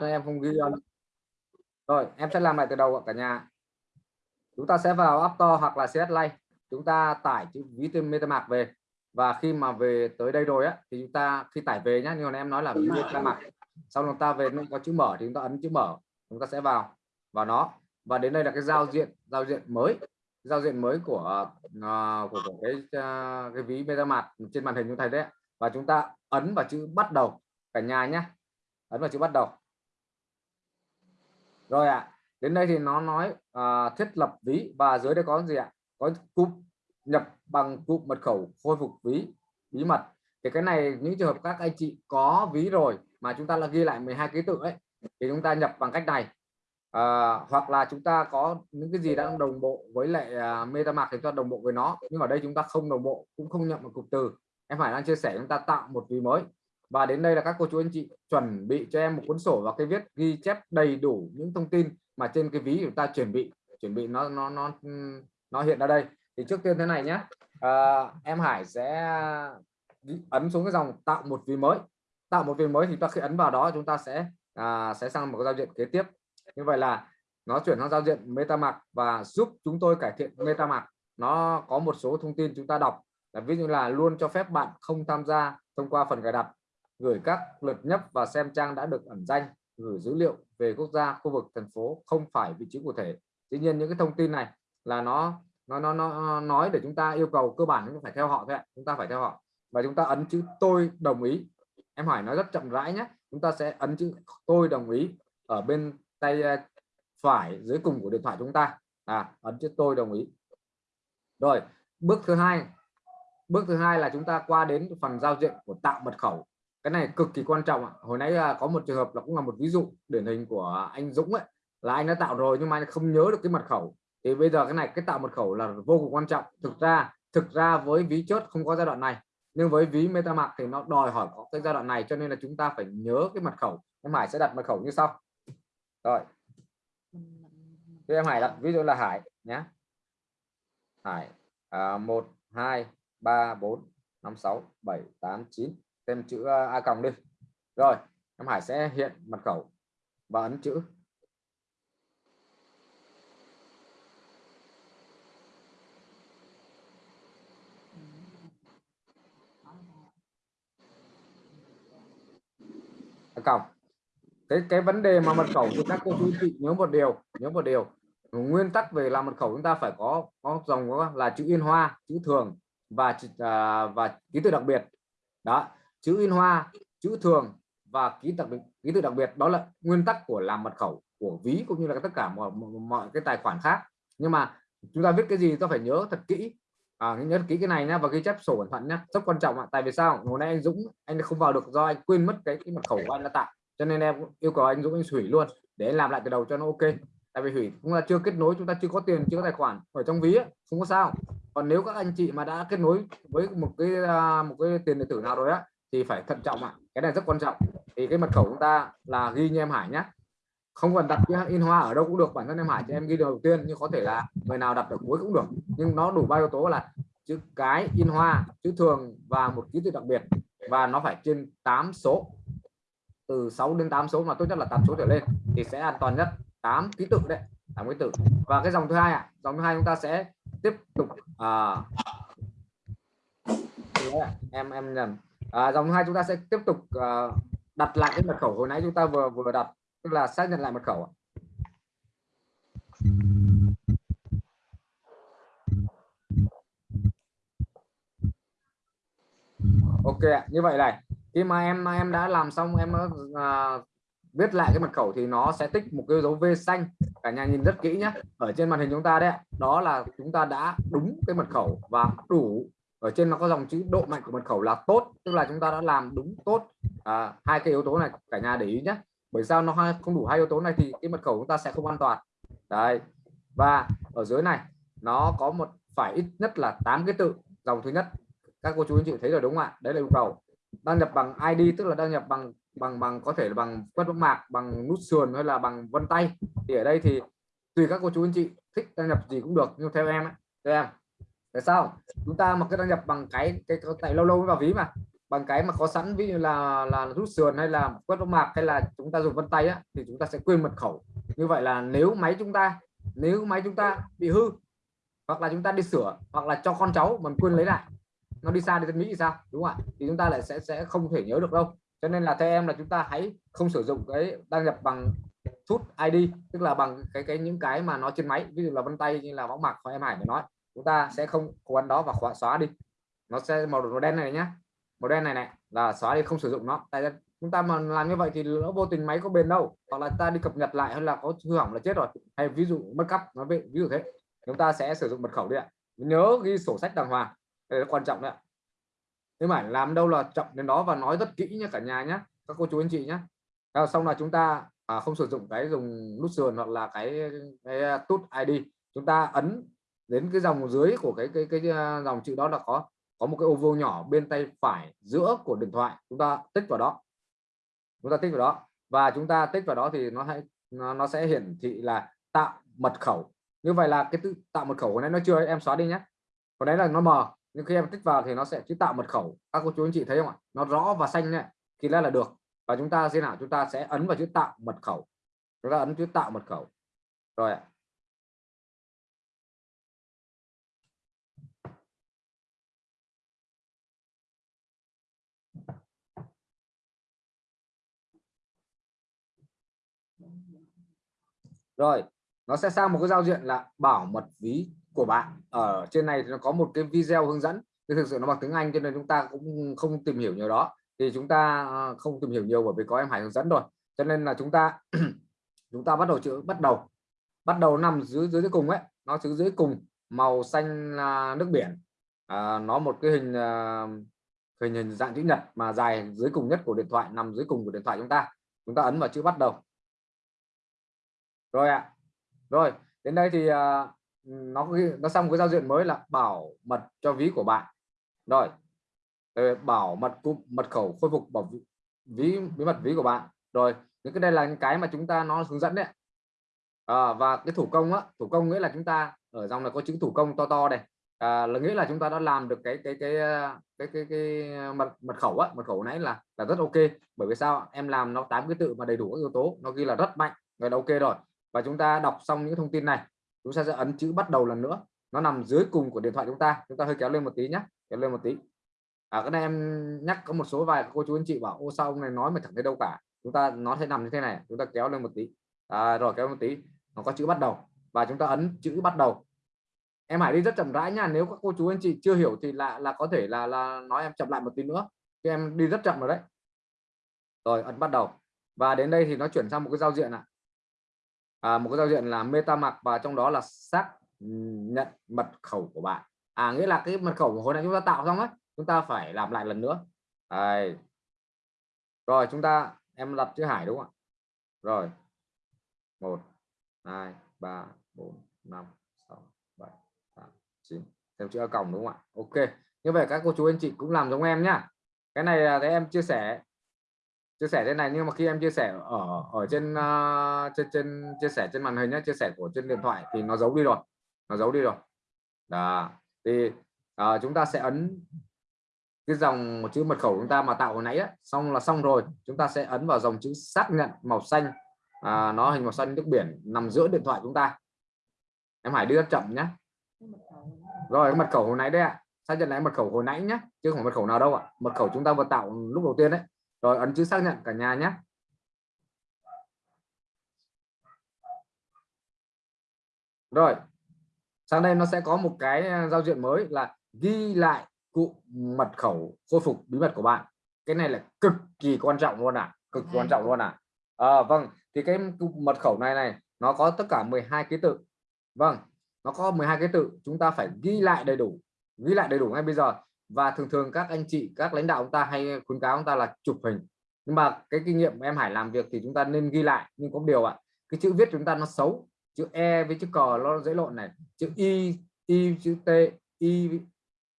em không ghi rồi em sẽ làm lại từ đầu cả nhà. Chúng ta sẽ vào App Store hoặc là CS Lay. chúng ta tải chữ ví tên MetaMask về. Và khi mà về tới đây rồi á thì chúng ta khi tải về nhá như em nói là ví MetaMask. Sau chúng ta về nó có chữ mở thì chúng ta ấn chữ mở. Chúng ta sẽ vào vào nó. Và đến đây là cái giao diện giao diện mới. Giao diện mới của uh, của, của cái uh, cái ví MetaMask trên màn hình chúng ta đấy và chúng ta ấn vào chữ bắt đầu cả nhà nhé ấn vào chữ bắt đầu rồi ạ à, đến đây thì nó nói à, thiết lập ví. Và dưới đây có gì ạ? Có cụm nhập bằng cụm mật khẩu khôi phục ví bí mật. Thì cái này những trường hợp các anh chị có ví rồi mà chúng ta là ghi lại 12 ký tự ấy thì chúng ta nhập bằng cách này. À, hoặc là chúng ta có những cái gì đang đồng bộ với lại uh, MetaMask thì cho đồng bộ với nó. Nhưng ở đây chúng ta không đồng bộ cũng không nhận một cụm từ. Em phải đang chia sẻ chúng ta tạo một ví mới và đến đây là các cô chú anh chị chuẩn bị cho em một cuốn sổ và cái viết ghi chép đầy đủ những thông tin mà trên cái ví chúng ta chuẩn bị. Chuẩn bị nó nó nó nó hiện ra đây. Thì trước tiên thế này nhé. À, em Hải sẽ ấn xuống cái dòng tạo một ví mới. Tạo một ví mới thì ta khi ấn vào đó chúng ta sẽ à, sẽ sang một cái giao diện kế tiếp. Như vậy là nó chuyển sang giao diện MetaMask và giúp chúng tôi cải thiện MetaMask. Nó có một số thông tin chúng ta đọc. Là ví dụ là luôn cho phép bạn không tham gia thông qua phần cài đặt gửi các lượt nhấp và xem trang đã được ẩn danh gửi dữ liệu về quốc gia khu vực thành phố không phải vị trí cụ thể. Tuy nhiên những cái thông tin này là nó nó nó, nó nói để chúng ta yêu cầu cơ bản chúng ta phải theo họ thôi chúng ta phải theo họ. Và chúng ta ấn chữ tôi đồng ý em hỏi nói rất chậm rãi nhé. Chúng ta sẽ ấn chữ tôi đồng ý ở bên tay à, phải dưới cùng của điện thoại chúng ta. À ấn chữ tôi đồng ý rồi bước thứ hai bước thứ hai là chúng ta qua đến phần giao diện của tạo mật khẩu cái này cực kỳ quan trọng ạ. Hồi nãy là có một trường hợp là cũng là một ví dụ điển hình của anh Dũng ấy là anh đã tạo rồi nhưng mà anh không nhớ được cái mật khẩu. Thì bây giờ cái này cái tạo mật khẩu là vô cùng quan trọng. Thực ra thực ra với ví chốt không có giai đoạn này nhưng với ví MetaMask thì nó đòi hỏi có cái giai đoạn này cho nên là chúng ta phải nhớ cái mật khẩu. Em Hải sẽ đặt mật khẩu như sau. Rồi. Thì em Hải đặt ví dụ là Hải nhé. Hải à, 1 2 3 4 5 6 7 8 9 thêm chữ ờ, A còng đi. Rồi, em Hải sẽ hiện mật khẩu và ấn chữ. A còng. Cái cái vấn đề mà mật khẩu thì các cô chú chị nhớ một điều, nhớ một điều. Nguyên tắc về làm mật khẩu chúng ta phải có có dòng, có là chữ in hoa, chữ thường và à, và ký tự đặc biệt. Đó chữ in hoa chữ thường và ký tự ký tự đặc biệt đó là nguyên tắc của làm mật khẩu của ví cũng như là tất cả mọi, mọi cái tài khoản khác. Nhưng mà chúng ta viết cái gì ta phải nhớ thật kỹ. À, nhớ kỹ cái này nhá và ghi chép sổ cẩn thận nhá. Rất quan trọng ạ. Tại vì sao? Hồi nay anh Dũng anh không vào được do anh quên mất cái, cái mật khẩu của anh đã tạo. Cho nên em yêu cầu anh Dũng anh hủy luôn để anh làm lại từ đầu cho nó ok. Tại vì hủy cũng là chưa kết nối chúng ta chưa có tiền chưa có tài khoản ở trong ví ấy, không có sao. Còn nếu các anh chị mà đã kết nối với một cái à, một cái tiền điện tử nào rồi á thì phải thận trọng ạ. Cái này rất quan trọng. Thì cái mật khẩu chúng ta là ghi như em Hải nhé không cần đặt in hoa ở đâu cũng được bản thân em Hải cho em ghi đầu tiên nhưng có thể là người nào đặt ở cuối cũng được. Nhưng nó đủ ba yếu tố là chữ cái in hoa chữ thường và một ký tự đặc biệt. Và nó phải trên 8 số. Từ 6 đến 8 số mà tốt nhất là 8 số trở lên thì sẽ an toàn nhất. 8 ký tự đấy 8 ký tự. Và cái dòng thứ hai ạ à, dòng thứ hai chúng ta sẽ tiếp tục à, em em nhầm à, dòng hai chúng ta sẽ tiếp tục uh, đặt lại cái mật khẩu hồi nãy chúng ta vừa vừa đặt tức là xác nhận lại mật khẩu ok như vậy này khi mà em em đã làm xong em uh, viết lại cái mật khẩu thì nó sẽ tích một cái dấu V xanh cả nhà nhìn rất kỹ nhé ở trên màn hình chúng ta đấy đó là chúng ta đã đúng cái mật khẩu và đủ ở trên nó có dòng chữ độ mạnh của mật khẩu là tốt tức là chúng ta đã làm đúng tốt à, hai cái yếu tố này cả nhà để ý nhé bởi sao nó không đủ hai yếu tố này thì cái mật khẩu chúng ta sẽ không an toàn. Đấy. Và ở dưới này nó có một phải ít nhất là 8 cái tự. Dòng thứ nhất các cô chú anh chị thấy rồi đúng không ạ? Đấy là yêu cầu. Đăng nhập bằng ID tức là đăng nhập bằng bằng bằng có thể là bằng quét bóng mạc bằng nút sườn hay là bằng vân tay. Thì ở đây thì tùy các cô chú anh chị thích đăng nhập gì cũng được nhưng theo em ấy, theo em tại sao? Chúng ta mà cứ đăng nhập bằng cái cái, tại lâu lâu mới vào ví mà. Bằng cái mà có sẵn ví dụ là là rút sườn hay là quét võng mạc hay là chúng ta dùng vân tay á, thì chúng ta sẽ quên mật khẩu. Như vậy là nếu máy chúng ta nếu máy chúng ta bị hư hoặc là chúng ta đi sửa hoặc là cho con cháu mình quên lấy lại nó đi xa đi đến Mỹ thì sao? Đúng không ạ? Thì chúng ta lại sẽ sẽ không thể nhớ được đâu. Cho nên là theo em là chúng ta hãy không sử dụng cái đăng nhập bằng Tút ID tức là bằng cái cái những cái mà nó trên máy ví dụ là vân tay như là võng mạc của em Hải để nói chúng ta sẽ không quấn đó và khóa xóa đi. Nó sẽ màu, màu đen này nhá. Màu đen này này. Là xóa đi không sử dụng nó. Tại chúng ta mà làm như vậy thì nó vô tình máy có bền đâu. Hoặc là ta đi cập nhật lại hay là có hư hỏng là chết rồi. Hay ví dụ mất cắp nó bị ví dụ thế. Chúng ta sẽ sử dụng mật khẩu đi ạ. Nhớ ghi sổ sách đàng hoàng. Đây là quan trọng đấy ạ. Nhưng mà làm đâu là trọng đến đó và nói rất kỹ nhé cả nhà nhé các cô chú anh chị nhé xong là chúng ta à, không sử dụng cái dùng nút sườn hoặc là cái, cái à, tút ID chúng ta ấn đến cái dòng dưới của cái cái cái, à, dòng chữ đó là có có một cái ô vuông nhỏ bên tay phải giữa của điện thoại. Chúng ta tích vào đó. Chúng ta tích vào đó. Và chúng ta tích vào đó thì nó hay nó, nó sẽ hiển thị là tạo mật khẩu. Như vậy là cái tự tạo mật khẩu của này nó chưa em xóa đi nhé. Còn đấy là nó mờ nhưng khi em tích vào thì nó sẽ chữ tạo mật khẩu. Các cô chú anh chị thấy không ạ? Nó rõ và xanh này thì là là được. Và chúng ta thế nào chúng ta sẽ ấn vào chữ tạo mật khẩu. Chúng ta ấn chữ tạo mật khẩu. Rồi ạ. Rồi nó sẽ sang một cái giao diện là bảo mật ví của bạn. Ở trên này thì nó có một cái video hướng dẫn thì thực sự nó bằng tiếng Anh cho nên chúng ta cũng không tìm hiểu nhiều đó. Thì chúng ta ờ, không tìm hiểu nhiều bởi vì có em Hải hướng dẫn rồi. Cho nên là chúng ta chúng ta bắt đầu chữ bắt đầu bắt đầu nằm dưới dưới cùng ấy. Nó chữ dưới cùng màu xanh nước biển. À, nó một cái hình ờ, hình hình dạng chữ nhật mà dài dưới cùng nhất của điện thoại nằm dưới cùng của điện thoại chúng ta. Chúng ta ấn vào chữ bắt đầu rồi ạ. À. rồi đến đây thì uh, nó nó xong cái giao diện mới là bảo mật cho ví của bạn. Rồi ờ, bảo mật cụm mật khẩu khôi phục bảo ví bí mật ví của bạn. Rồi những cái đây là những cái mà chúng ta nó hướng dẫn đấy. À, và cái thủ công á thủ công nghĩa là chúng ta ở dòng là có chữ thủ công to to đây. À, là nghĩa là chúng ta đã làm được cái cái cái à, cái cái, cái mật mật khẩu á mật khẩu nãy là là rất ok. Bởi vì sao? Em làm nó tám cái tự mà đầy đủ các yếu tố nó ghi là rất mạnh rồi là ok rồi và chúng ta đọc xong những thông tin này chúng ta sẽ ấn chữ bắt đầu lần nữa. Nó nằm dưới cùng của điện thoại chúng ta. Chúng ta hơi kéo lên một tí nhé kéo lên một tí. À, cái này em nhắc có một số vài cô chú anh chị bảo ô sao ông này nói mà chẳng thấy đâu cả. Chúng ta nó sẽ nằm như thế này chúng ta kéo lên một tí. À, rồi kéo một tí. Nó có chữ bắt đầu. Và chúng ta ấn chữ bắt đầu. Em hãy đi rất chậm rãi nha nếu các cô chú anh chị chưa hiểu thì là là có thể là là nói em chậm lại một tí nữa. Thì em đi rất chậm rồi đấy. Rồi ấn bắt đầu. Và đến đây thì nó chuyển sang một cái giao diện ạ. à, À, một cái giao diện là MetaMask và trong đó là xác ừ, nhận mật khẩu của bạn. À nghĩa là cái mật khẩu của hồi nãy chúng ta tạo xong ấy, chúng ta phải làm lại lần nữa. Đây. rồi, chúng ta, em đặt chữ Hải đúng không ạ? Rồi. Một, hai, ba, bốn, năm, sáu, bảy, tám, chín. Thêm chữ còng đúng không ạ? Ok. Như vậy các cô chú anh chị cũng làm giống em nhá. Cái này là thế em chia sẻ chia sẻ thế này nhưng mà khi em chia sẻ ở ở trên uh, trên trên chia sẻ trên màn hình nhé chia sẻ của trên điện thoại thì nó giấu đi rồi nó giấu đi rồi. Đó thì uh, chúng ta sẽ ấn cái dòng một chữ mật khẩu chúng ta mà tạo hồi nãy á, xong là xong rồi chúng ta sẽ ấn vào dòng chữ xác nhận màu xanh. À, nó hình màu xanh nước biển nằm giữa điện thoại chúng ta. Em Hải đưa chậm nhé rồi cái mật khẩu hồi nãy đấy ạ. Xác nhận lại mật khẩu hồi nãy nhé chứ không mật khẩu nào đâu ạ. Mật khẩu chúng ta vừa tạo lúc đầu tiên đấy rồi ấn chữ xác nhận cả nhà nhé. Rồi sang đây nó sẽ có một cái à, giao diện mới là ghi lại cụm mật khẩu khôi phục bí mật của bạn. Cái này là cực kỳ quan trọng luôn à cực quan trọng luôn à, à vâng thì cái mật khẩu này này nó có tất cả 12 ký tự. Vâng nó có 12 cái tự chúng ta phải ghi lại đầy đủ ghi lại đầy đủ ngay bây giờ và thường thường các anh chị các lãnh đạo chúng ta hay khuyến cáo chúng ta là chụp hình. Nhưng mà cái kinh nghiệm em Hải làm việc thì chúng ta nên ghi lại. Nhưng có điều ạ cái chữ viết chúng ta nó xấu. Chữ e với chữ cờ nó dễ lộn này. Chữ y y chữ t y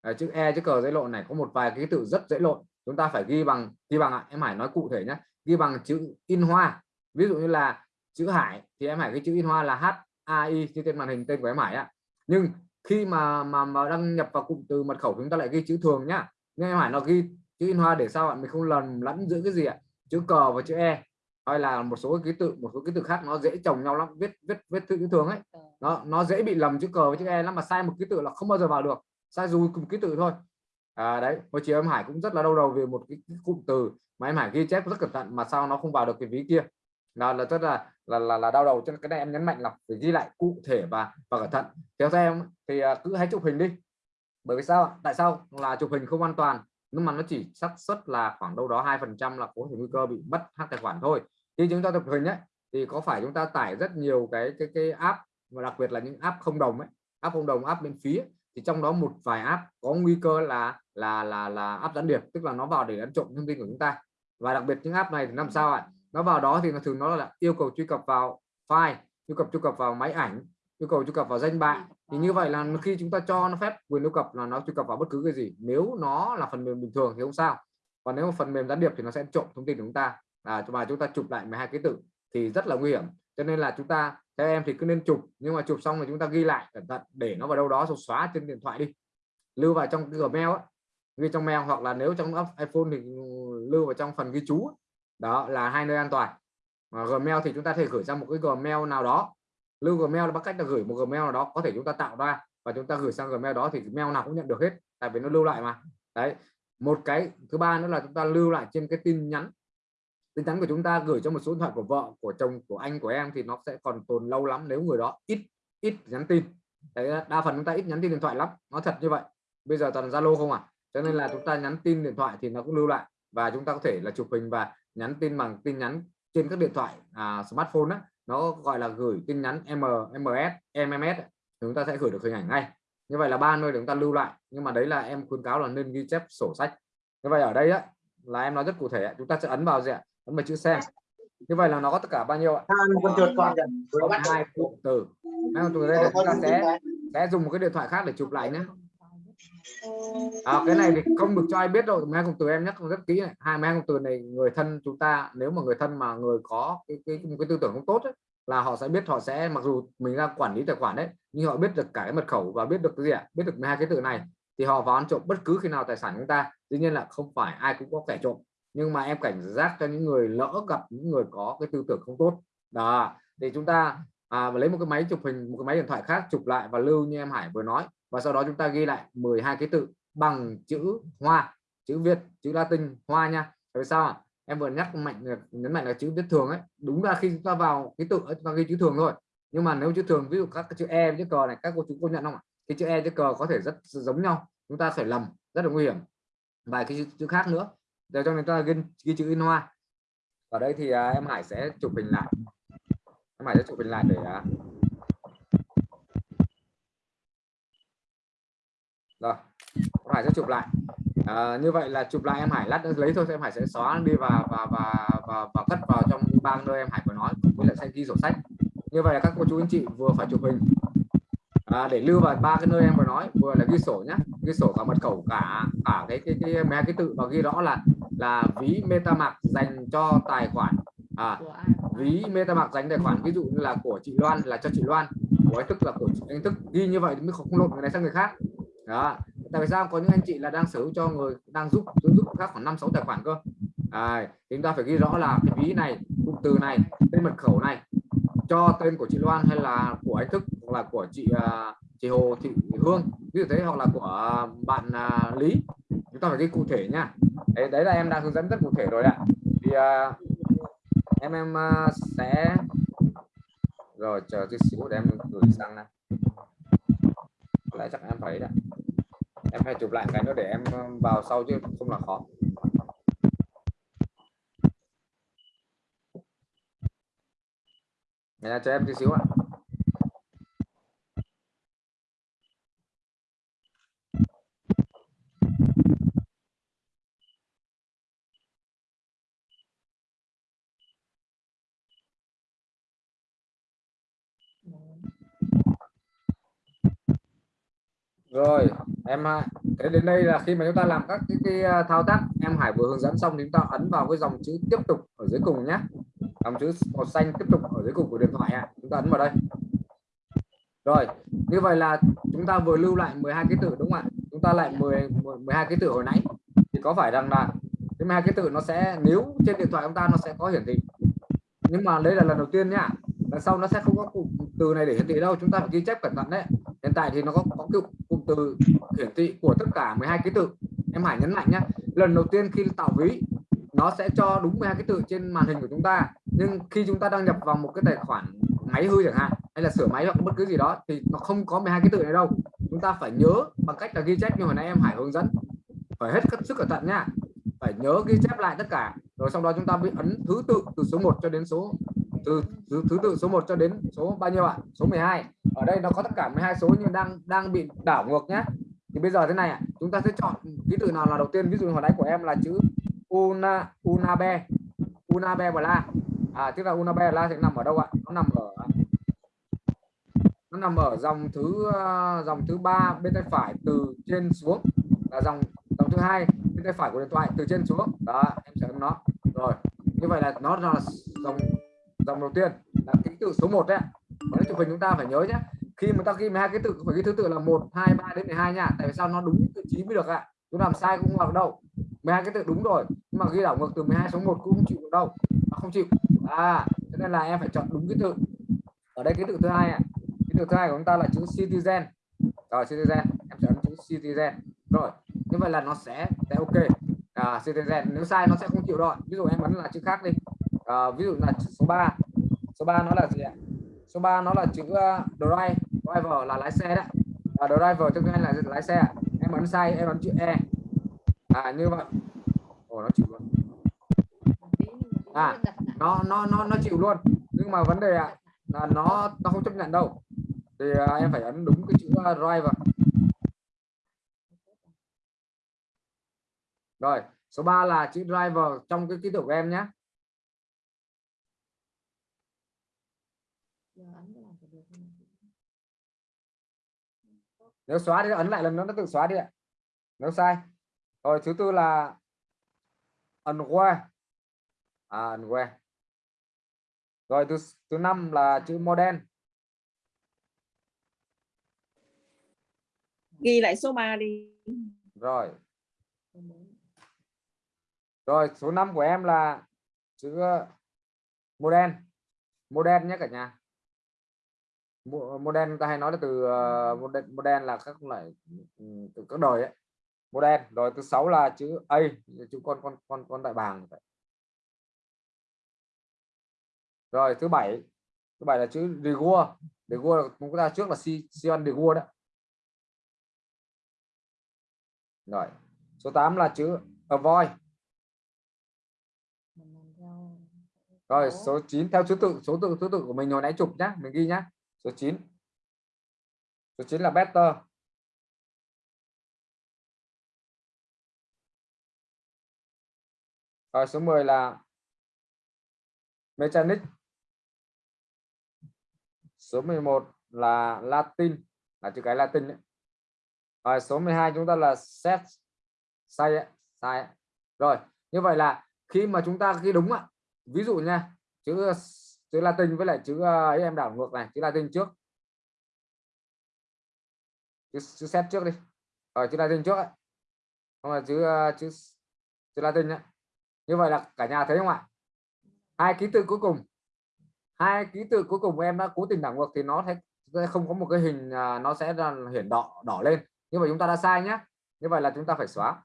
à, chữ e chữ cờ dễ lộn này. Có một vài cái tự rất dễ lộn. Chúng ta phải ghi bằng ghi bằng ạ. Em Hải nói cụ thể nhé ghi bằng chữ in hoa. Ví dụ như là chữ Hải thì em Hải cái chữ in hoa là H A I như trên màn hình tên của em Hải ạ. Nhưng khi mà mà mà đăng nhập vào cụm từ mật khẩu chúng ta lại ghi chữ thường nhá. Nhưng em Hải nó ghi chữ in hoa để sao ạ mình không lần lẫn giữa cái gì ạ? Chữ cờ và chữ e. Hay là một số ký tự một số ký tự khác nó dễ chồng nhau lắm viết viết viết chữ thường ấy. Nó nó dễ bị lầm chữ cờ với chữ e lắm mà sai một ký tự là không bao giờ vào được. Sai dù cùng ký tự thôi. À, đấy hồi chiều em Hải cũng rất là đau đầu về một cái, cái cụm từ mà em Hải ghi chép rất cẩn thận mà sao nó không vào được cái ví kia. Là là rất là là là, là đau đầu cho nên cái này em nhấn mạnh là phải ghi lại cụ thể và và cẩn thận. Theo em thì à, cứ hãy chụp hình đi. Bởi vì sao tại sao? Là chụp hình không an toàn nhưng mà nó chỉ xác suất là khoảng đâu đó hai phần trăm là có thể nguy cơ bị mất hack tài khoản thôi. Khi chúng ta chụp hình ấy thì có phải chúng ta tải rất nhiều cái cái cái app và đặc biệt là những app không đồng ấy app không đồng app miễn phí ấy, thì trong đó một vài app có nguy cơ là là là là app gián điệp tức là nó vào để ăn trộm thông tin của chúng ta. Và đặc biệt những app này thì làm sao ạ? Nó vào đó thì nó thường nó là yêu cầu truy cập vào file yêu cầu truy cập vào máy ảnh yêu cầu truy cập vào danh bạ. Thì như vậy là khi chúng ta cho nó phép quyền truy cập là nó truy cập vào bất cứ cái gì. Nếu nó là phần mềm bình thường thì không sao. Còn nếu mà phần mềm gián điệp thì nó sẽ trộm thông tin của chúng ta. À, và chúng ta chụp lại 12 ký tự thì rất là nguy hiểm. Cho nên là chúng ta theo em thì cứ nên chụp nhưng mà chụp xong rồi chúng ta ghi lại cẩn thận để nó vào đâu đó rồi xóa trên điện thoại đi. Lưu vào trong Gmail ghi trong mail hoặc là nếu trong iPhone thì lưu vào trong phần ghi chú đó, là hai nơi an toàn. Mà Gmail thì chúng ta thể gửi ra một cái Gmail nào đó. Lưu Gmail là bằng cách là gửi một Gmail nào đó, có thể chúng ta tạo ra và chúng ta gửi sang Gmail đó thì mail nào cũng nhận được hết, tại vì nó lưu lại mà. Đấy, một cái thứ ba nữa là chúng ta lưu lại trên cái tin nhắn. Tin nhắn của chúng ta gửi cho một số điện thoại của vợ, của chồng, của anh, của em thì nó sẽ còn tồn lâu lắm nếu người đó ít ít nhắn tin. Đấy, đa phần chúng ta ít nhắn tin điện thoại lắm, nó thật như vậy. Bây giờ toàn zalo không à? Cho nên là chúng ta nhắn tin điện thoại thì nó cũng lưu lại và chúng ta có thể là chụp hình và nhắn tin bằng tin nhắn trên các điện thoại à, smartphone đó, nó gọi là gửi tin nhắn M, MS, MMS chúng ta sẽ gửi được hình ảnh ngay. Như vậy là ba nơi để chúng ta lưu lại nhưng mà đấy là em khuyến cáo là nên ghi chép sổ sách. Như vậy ở đây á, là em nói rất cụ thể chúng ta sẽ ấn vào gì ạ? Ấn vào chữ xem. Như vậy là nó có tất cả bao nhiêu ạ? Hai cụm từ. Hai cụm từ đây là chúng ta sẽ sẽ dùng một cái điện thoại khác để chụp lại nhé à, cái này thì không được cho ai biết đâu mẹ công từ em nhắc rất kỹ này. Hai mẹ công từ này người thân chúng ta nếu mà người thân mà người có cái cái, cái, cái tư tưởng không tốt ấy, là họ sẽ biết họ sẽ mặc dù mình đang quản lý tài khoản đấy nhưng họ biết được cả cái mật khẩu và biết được cái gì ạ? Biết được hai cái từ này thì họ vào ăn trộm bất cứ khi nào tài sản chúng ta. Tuy nhiên là không phải ai cũng có kẻ trộm nhưng mà em cảnh giác cho những người lỡ gặp những người có cái tư tưởng không tốt. Đó thì chúng ta à, lấy một cái máy chụp hình một cái máy điện thoại khác chụp lại và lưu như em Hải vừa nói và sau đó chúng ta ghi lại 12 ký tự bằng chữ hoa chữ Việt chữ Latin hoa nha. Tại sao à? em vừa nhắc mạnh nhấn mạnh là chữ viết thường ấy. Đúng là khi chúng ta vào ký tự chúng ta ghi chữ thường thôi. Nhưng mà nếu chữ thường ví dụ các chữ e chữ cờ này các cô chú cô nhận không ạ? Cái chữ e chữ cờ có thể rất giống nhau. Chúng ta phải lầm rất là nguy hiểm. Vài cái chữ, chữ khác nữa. Để cho người ta ghi, ghi chữ in hoa. Ở đây thì à, em Hải sẽ chụp hình lại. Em Hải sẽ chụp hình lại để à, rồi em Hải sẽ chụp lại. À, như vậy là chụp lại em Hải lát lấy thôi em Hải sẽ xóa đi và và và và, và cất vào trong ba nơi em Hải vừa nói với lại sẽ ghi sổ sách. Như vậy là các cô chú anh chị vừa phải chụp hình. À, để lưu vào ba cái nơi em vừa nói vừa là ghi sổ nhé ghi sổ cả mật khẩu cả cả cái cái cái mấy cái tự và ghi rõ là là ví MetaMask dành cho tài khoản. À, ví MetaMask dành tài khoản ví dụ như là của chị Loan là cho chị Loan. Của anh thức là của anh thức ghi như vậy mới không lộn người này sang người khác đó. Tại vì sao? Có những anh chị là đang sở hữu cho người đang giúp giúp khác khoảng năm sáu tài khoản cơ. À, chúng ta phải ghi rõ là cái ví này cụm từ này tên mật khẩu này cho tên của chị Loan hay là của anh thức hoặc là của chị uh, chị Hồ Thị Hương. Ví dụ thế hoặc là của bạn uh, Lý. Chúng ta phải ghi cụ thể nha. Đấy, đấy là em đang hướng dẫn rất cụ thể rồi ạ. Thì uh, em em uh, sẽ rồi chờ chút xíu để em gửi sang này lại chắc em phải đấy em phải chụp lại cái nữa để em um, vào sau chứ không là khó. Nhà cho em tí xíu ạ. Rồi em à, thế đến đây là khi mà chúng ta làm các cái, cái à, thao tác em Hải vừa hướng dẫn xong chúng ta ấn vào cái dòng chữ tiếp tục ở dưới cùng nhé dòng chữ màu xanh tiếp tục ở dưới cùng của điện thoại ạ. Chúng ta ấn vào đây. Rồi như vậy là chúng ta vừa lưu lại 12 ký tự đúng không ạ? Chúng ta lại 10 12 ký tự hồi nãy. Thì có phải rằng là cái hai ký tự nó sẽ nếu trên điện thoại chúng ta nó sẽ có hiển thị. Nhưng mà đây là lần đầu tiên nhá. Lần sau nó sẽ không có cụm từ này để hiển thị đâu. Chúng ta phải ghi chép cẩn thận đấy. Hiện tại thì nó có có cụm từ hiển thị của tất cả 12 ký tự. Em Hải nhấn mạnh nhé lần đầu tiên khi tạo ví, nó sẽ cho đúng 12 ký tự trên màn hình của chúng ta. Nhưng khi chúng ta đăng nhập vào một cái tài khoản máy hư chẳng hạn, hay là sửa máy hoặc bất cứ gì đó, thì nó không có 12 ký tự này đâu. Chúng ta phải nhớ bằng cách là ghi chép như hồi nãy em Hải hướng dẫn. Phải hết sức cẩn thận nhá. Phải nhớ ghi chép lại tất cả. Rồi sau đó chúng ta bị ấn thứ tự từ số 1 cho đến số từ thứ, thứ tự số 1 cho đến số bao nhiêu ạ? Số 12 ở đây nó có tất cả 12 số nhưng đang đang bị đảo ngược nhé thì bây giờ thế này ạ. Chúng ta sẽ chọn ký tự nào là đầu tiên. Ví dụ hồi nãy của em là chữ una unabe. Unabe bla. À tức là unabe bla sẽ nằm ở đâu ạ? Nó nằm ở nó nằm ở dòng thứ ờ, dòng thứ ba bên tay phải từ trên xuống. Là dòng dòng thứ hai bên tay phải của điện thoại từ trên xuống. Đó em sẽ nó. Rồi như vậy là nó là dòng dòng đầu tiên là ký tự số 1 đấy còn chụp hình chúng ta phải nhớ nhé khi mà ta ghi hai cái tự phải ghi thứ tự là 1 2 3 đến 12 nha tại vì sao? Nó đúng vị trí mới được ạ. À? chúng làm sai cũng vào đâu? 12 cái tự đúng rồi. Nhưng mà ghi đảo ngược từ 12 số 1 cũng chịu được đâu. Nó không chịu. À cho nên là em phải chọn đúng cái tự. Ở đây cái tự thứ hai ạ. À. cái tự thứ hai của chúng ta là chữ citizen. Rồi citizen. Em chọn chữ citizen. Rồi như vậy là nó sẽ sẽ ok. À, citizen. Nếu sai nó sẽ không chịu rồi. Ví dụ em bấm là chữ khác đi à, ví dụ là số 3 số 3 nó là gì ạ? Số 3 nó là chữ uh, drive. Driver là lái xe đấy. À, driver tức là lái xe em bấm sai em bấm chữ e. À như vậy. Ồ nó chịu luôn. À nó nó nó nó chịu luôn. Nhưng mà vấn đề ạ là nó nó không chấp nhận đâu. Thì à, em phải ấn đúng cái chữ uh, driver. Rồi số 3 là chữ driver trong cái ký tự của em nhé. Nếu xóa thì ấn lại lần nữa nó tự xóa đi ạ. Nếu sai. Rồi thứ tư là unaware à unaware rồi thứ thứ năm là chữ model. Ghi lại số 3 đi. Rồi. Rồi số 5 của em là chữ model. Model nhé cả nhà model ta hay nói là từ uh, model, model là các loại ừ, từ các đời ấy. model rồi thứ sáu là chữ a chữ con con con con đại bàng rồi thứ bảy thứ bảy là chữ Rigua Rigua chúng ta trước là si Sion Rigua đó. Rồi số 8 là chữ avoid. Rồi số. 9 theo thứ tự số tự thứ tự của mình hồi nãy chụp nhá mình ghi nhá số 9 số 9 là better. Rồi, số 10 là mechanic. Số 11 là latin, là chữ cái latin đấy. Rồi, số 12 chúng ta là set, sai sai rồi, như vậy là khi mà chúng ta ghi đúng ạ, ví dụ nha, chữ chữ Latin với lại chữ ờ, ấy em đảo ngược này chữ Latin trước. Chữ, chữ set trước đi. Ở chữ Latin trước ấy. không là chữ ờ, chữ chữ Latin nhá như vậy là cả nhà thấy không ạ? Hai ký tự cuối cùng. Hai ký tự cuối cùng em đã cố tình đảo ngược thì nó sẽ không có một cái hình nó sẽ là hiển đỏ đỏ lên. Nhưng mà chúng ta đã sai nhé như vậy là chúng ta phải xóa.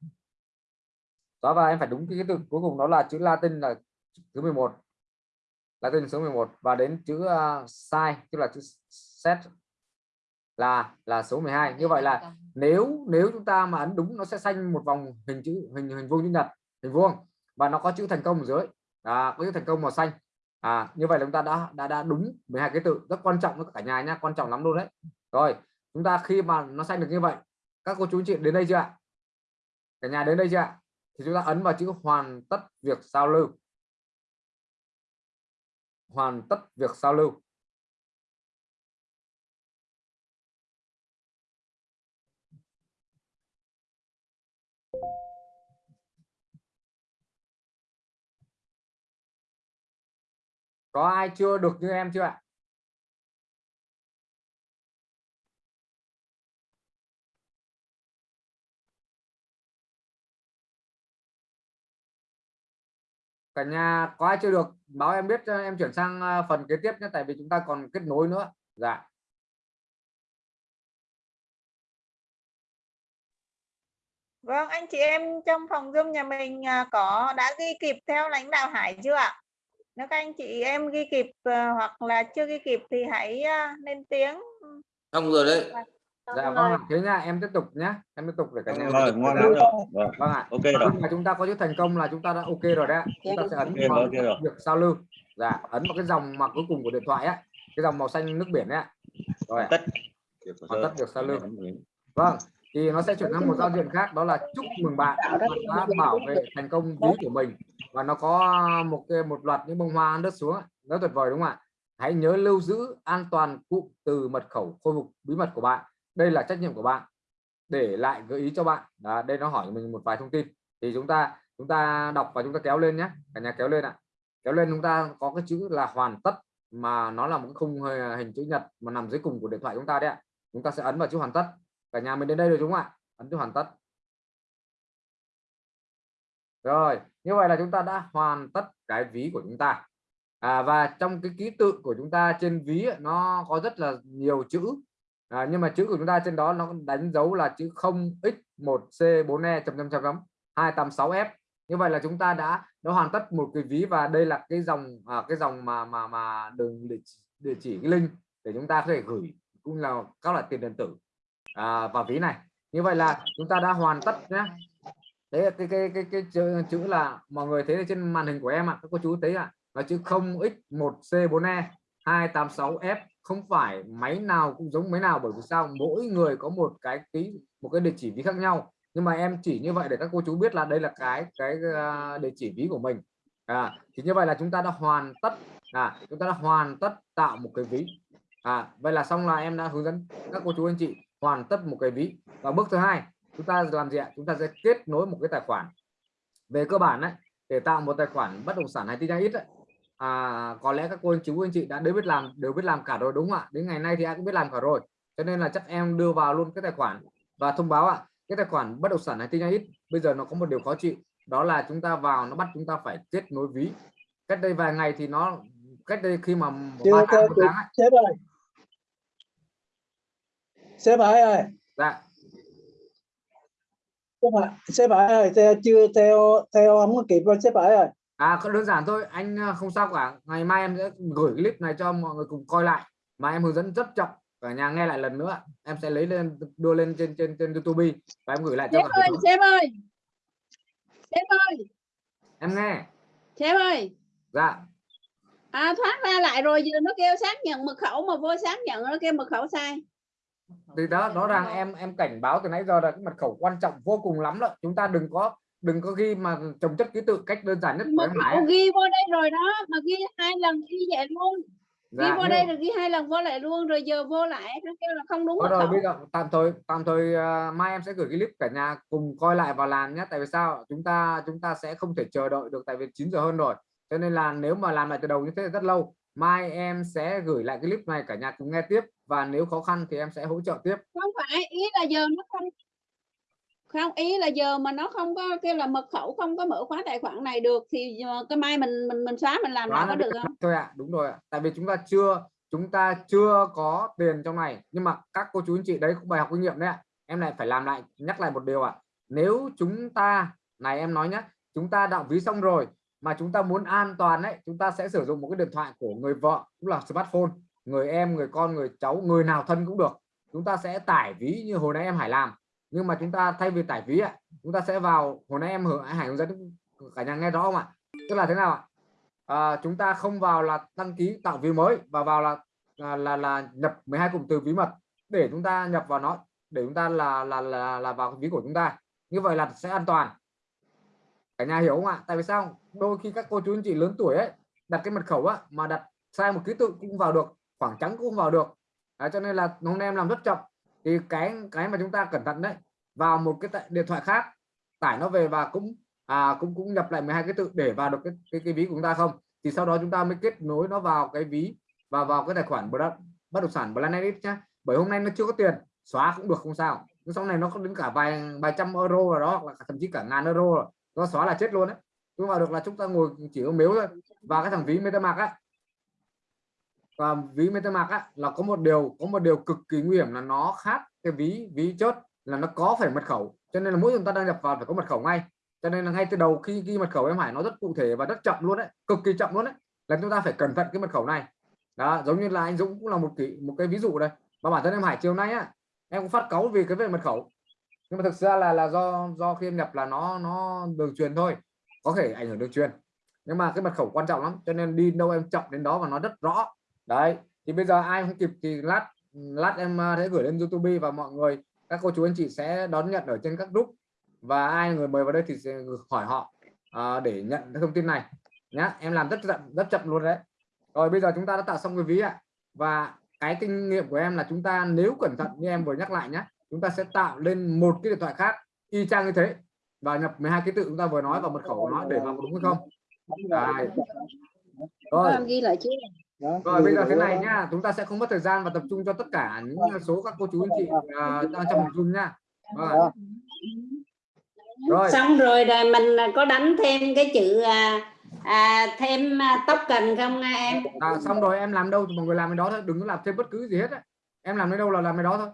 Xóa và em phải đúng cái ký tự cuối cùng đó là chữ Latin là thứ 11 là tên số 11 và đến chữ uh, sai tức là chữ set là là số 12 như vậy là nếu nếu chúng ta mà ấn đúng nó sẽ xanh một vòng hình chữ hình hình vuông chữ nhật hình vuông. Và nó có chữ thành công ở dưới. À, có chữ thành công màu xanh. À như vậy là chúng ta đã đã đã đúng 12 cái tự. Rất quan trọng với cả nhà nha quan trọng lắm luôn đấy. Rồi chúng ta khi mà nó xanh được như vậy các cô chú anh chị đến đây chưa ạ? Cả nhà đến đây chưa ạ? Thì chúng ta ấn vào chữ hoàn tất việc giao lưu hoàn tất việc giao lưu. Có ai chưa? Được như em chưa ạ? Cả nhà có ai chưa được? Báo em biết cho em chuyển sang à, phần kế tiếp nhé tại vì chúng ta còn kết nối nữa. Dạ. Vâng, anh chị em trong phòng Zoom nhà mình à, có đã ghi kịp theo lãnh đạo Hải chưa ạ? Nếu các anh chị em ghi kịp à, hoặc là chưa ghi kịp thì hãy à, lên tiếng. xong rồi đấy dạ vâng ạ. thế nha em tiếp tục nhé em tiếp tục để cả nhà rồi ngon lắm. rồi Vâng, vâng ạ. Ok rồi. Mà chúng ta có chữ thành công là chúng ta đã ok rồi đấy ạ. chúng ta sẽ ấn Ok rồi, vào ok rồi. việc giao lưu. Dạ ấn vào cái dòng mà cuối cùng của điện thoại á. Cái dòng màu xanh nước biển đấy rồi tất. Hoàn tất việc giao lưu. Vâng thì nó sẽ chuyển sang một giao diện khác đó là chúc mừng bạn. Đã bảo vệ thành công ví của mình. Và nó có một cái một loạt những bông hoa rớt xuống rất tuyệt vời đúng không ạ? Hãy nhớ lưu giữ an toàn cụm từ mật khẩu khôi phục bí mật của bạn đây là trách nhiệm của bạn để lại gợi ý cho bạn. Đó, đây nó hỏi mình một vài thông tin. Thì chúng ta chúng ta đọc và chúng ta kéo lên nhé. Cả nhà kéo lên ạ. Kéo lên chúng ta có cái chữ là hoàn tất mà nó là một khung hình chữ nhật mà nằm dưới cùng của điện thoại chúng ta đấy ạ. Chúng ta sẽ ấn vào chữ hoàn tất. Cả nhà mình đến đây rồi đúng không ạ? Ấn chữ hoàn tất. Rồi như vậy là chúng ta đã hoàn tất cái ví của chúng ta. À, và trong cái ký tự của chúng ta trên ví nó có rất là nhiều chữ à, nhưng mà chữ của chúng ta trên đó nó đánh dấu là chữ 0x1c4e chấm chấm chấm chấm 286f như vậy là chúng ta đã đã hoàn tất một cái ví và đây là cái dòng à, cái dòng mà mà mà đường địa, chỉ, địa chỉ cái link để chúng ta có thể gửi cũng là các loại tiền điện tử. À, vào ví này. Như vậy là chúng ta đã hoàn tất nhé đấy là cái cái cái cái chữ, chữ là mọi người thấy trên màn hình của em ạ à, các cô chú thấy ạ à, là chữ 0x1c4e 286f không phải máy nào cũng giống máy nào bởi vì sao? Mỗi người có một cái ký một cái địa chỉ ví khác nhau. Nhưng mà em chỉ như vậy để các cô chú biết là đây là cái cái ờ, địa chỉ ví của mình. À, thì như vậy là chúng ta đã hoàn tất à, chúng ta đã hoàn tất tạo một cái ví. À, vậy là xong là em đã hướng dẫn các cô chú anh chị hoàn tất một cái ví. Và bước thứ hai chúng ta làm gì ạ? Chúng ta sẽ kết nối một cái tài khoản. Về cơ bản đấy để tạo một tài khoản bất động sản hay tin nhắn ít ấy, à, có lẽ các cô anh chú anh chị đã đều biết làm đều biết làm cả rồi đúng không ạ? Đến ngày nay thì ai cũng biết làm cả rồi. Cho nên là chắc em đưa vào luôn cái tài khoản và thông báo ạ. Cái tài khoản bất động sản này tin nhắn ít bây giờ nó có một điều khó chịu đó là chúng ta vào nó bắt chúng ta phải kết nối ví. Cách đây vài ngày thì nó cách đây khi mà ba tháng, một tháng ấy, sếp ơi. Sếp Hải ơi. Dạ. Sếp Hải, sếp ơi theo, chưa theo theo không có kịp rồi sếp Hải ơi à đơn giản thôi anh à, không sao cả. Ngày mai em sẽ gửi clip này cho mọi người cùng coi lại. Mà em hướng dẫn rất chậm cả nhà nghe lại lần nữa. Em sẽ lấy lên đưa lên trên trên trên YouTube và em gửi lại cho sếp ơi sếp ơi! Sếp ơi! Em nghe. Sếp ơi! Dạ. À thoát ra lại rồi giờ nó kêu xác nhận mật khẩu mà vô xác nhận nó kêu mật khẩu sai. Thì đó đó rằng em em cảnh báo từ nãy giờ là cái mật khẩu quan trọng vô cùng lắm đó. Chúng ta đừng có đừng có ghi mà trồng chất ký tự cách đơn giản nhất khẩu ạ. ghi vô đây rồi đó mà ghi hai lần ghi vậy luôn. Ghi Dạ, vô nhưng- đây rồi ghi hai lần vô lại luôn rồi giờ vô lại nó kêu là không đúng rồi bây giờ tạm thời tạm thời à, mai em sẽ gửi cái clip cả nhà cùng coi lại và làm nhé tại vì sao? Chúng ta chúng ta sẽ không thể chờ đợi được tại vì 9 giờ hơn rồi. Cho nên là nếu mà làm lại từ đầu như thế rất lâu. Mai em sẽ gửi lại cái clip này cả nhà cùng nghe tiếp. Và nếu khó khăn thì em sẽ hỗ trợ tiếp. Không phải ý là giờ nó không không ý là giờ mà nó không có kêu là mật khẩu không có mở khóa tài khoản này được thì ờ, cái mai mình mình mình xóa mình làm nó có được không? thôi ạ đúng rồi ạ. Tại vì chúng ta chưa chúng ta chưa có tiền trong này. Nhưng mà các cô chú anh chị đấy cũng bài học kinh nghiệm đấy ạ. Em lại phải làm lại nhắc lại một điều ạ. Nếu chúng ta này em nói nhé chúng ta đạo ví xong rồi mà chúng ta muốn an toàn đấy chúng ta sẽ sử dụng một cái điện thoại của người vợ cũng là smartphone người em người con người cháu người nào thân cũng được. Chúng ta sẽ tải ví như hồi nãy em Hải làm nhưng mà chúng ta thay vì tải ví ạ chúng ta sẽ vào hồi nãy em Hải hướng dẫn cả nhà nghe rõ không ạ? Tức là thế nào ạ? À, chúng ta không vào là đăng ký tạo ví mới và vào là là là, là nhập 12 cụm từ bí mật để chúng ta nhập vào nó để chúng ta là là là, là vào ví của chúng ta. Như vậy là sẽ an toàn. Cả nhà hiểu không ạ? Tại vì sao? Đôi khi các cô chú anh chị lớn tuổi ấy đặt cái mật khẩu á mà đặt sai một ký tự cũng vào được khoảng trắng cũng vào được. À cho nên là hôm nay em làm rất chậm thì cái cái mà chúng ta cẩn thận đấy vào một cái điện thoại khác tải nó về và cũng à, cũng cũng nhập lại 12 cái tự để vào được cái, cái cái ví của chúng ta không? Thì sau đó chúng ta mới kết nối nó vào cái ví và vào cái tài khoản bất bất động sản Planet nhé bởi hôm nay nó chưa có tiền xóa cũng được không sao. Nhưng sau này nó có đến cả vài vài trăm euro rồi đó hoặc là thậm chí cả ngàn euro rồi. Nó xóa là chết luôn đấy. Chúng vào được là chúng ta ngồi chỉ có miếu thôi. Và cái thằng ví MetaMask á và ví MetaMask á, là có một điều, có một điều cực kỳ nguy hiểm là nó khác cái ví ví chốt là nó có phải mật khẩu. Cho nên là mỗi chúng ta đăng nhập vào phải có mật khẩu ngay. Cho nên là ngay từ đầu khi ghi mật khẩu em Hải, nó rất cụ thể và rất chậm luôn đấy, cực kỳ chậm luôn đấy. Là chúng ta phải cẩn thận cái mật khẩu này. Đó, giống như là anh Dũng cũng là một kỷ, một cái ví dụ đây. Và bản thân em Hải, chiều nay á, em cũng phát cáu vì cái về mật khẩu. Nhưng mà thực ra là là do do khi em nhập là nó nó đường truyền thôi, có thể ảnh hưởng đường truyền. Nhưng mà cái mật khẩu quan trọng lắm, cho nên đi đâu em chậm đến đó và nó rất rõ đấy thì bây giờ ai không kịp thì lát lát em à, sẽ gửi lên YouTube và mọi người các cô chú anh chị sẽ đón nhận ở trên các group. Và ai người mời vào đây thì sẽ hỏi họ à, để nhận thông tin này. Nhá em làm rất chậm rất chậm luôn đấy. Rồi bây giờ chúng ta đã tạo xong cái ví ạ. Và cái kinh nghiệm của em là chúng ta nếu cẩn thận như em vừa nhắc lại nhé chúng ta sẽ tạo lên một cái điện thoại khác y chang như thế. Và nhập 12 ký tự chúng ta vừa nói vào mật khẩu của nó để vào đúng hay không? Đấy. rồi. Em ghi lại chứ Đó, rồi bây giờ thế này nhá chúng ta sẽ không mất thời gian và tập trung cho tất cả những số các cô chú anh chị à, đang trong phòng zoom nha Rồi. Đó. rồi. Xong rồi rồi mình có đánh thêm cái chữ à, à, thêm à, token không à, em? À, xong rồi em làm đâu thì mọi người làm cái đó thôi đừng có làm thêm bất cứ gì hết á. em làm đến đâu là làm cái đó thôi.